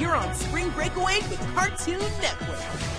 You're on Spring Breakaway with Cartoon Network.